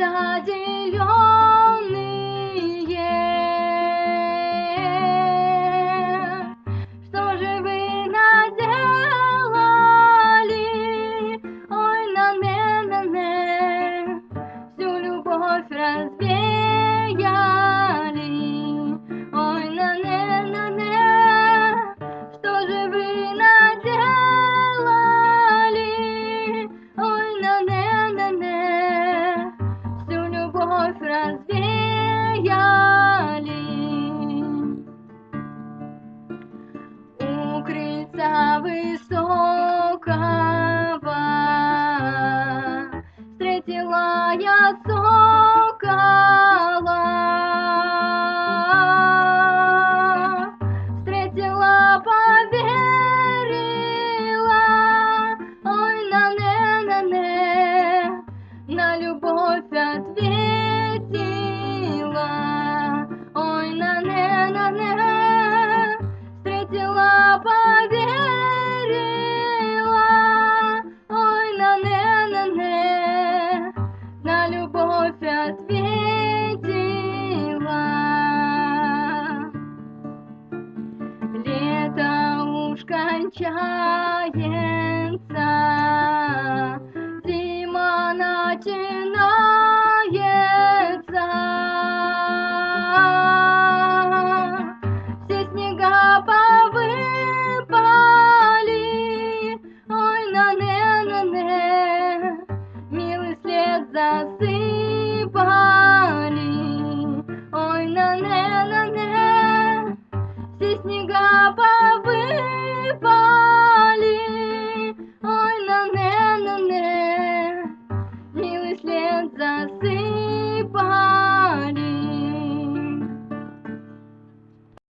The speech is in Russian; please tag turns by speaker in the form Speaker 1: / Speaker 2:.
Speaker 1: неопределенные. Что же вы наделали? Ой, на не, на не, всю любовь разве со высокого встретила я солнце. уж кончается, зима начинается. Все снега повыпали, ой, на не на не милый след засы.